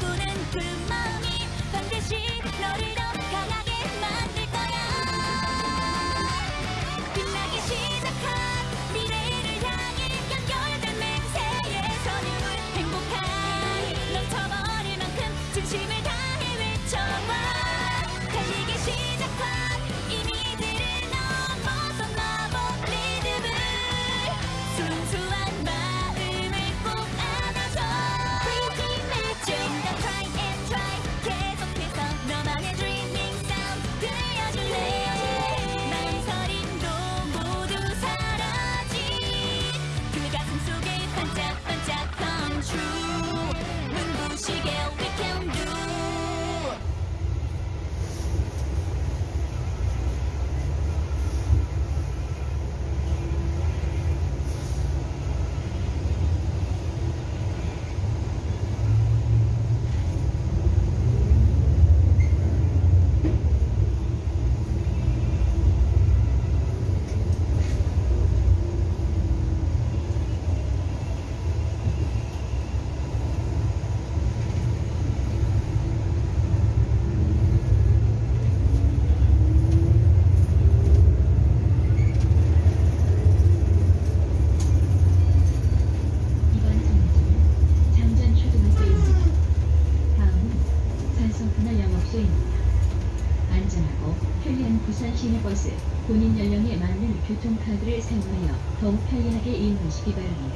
꿈꾸는 그마 바랍니다.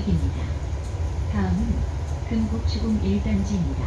이야기입니다. 다음은 금곡지공 1단지입니다.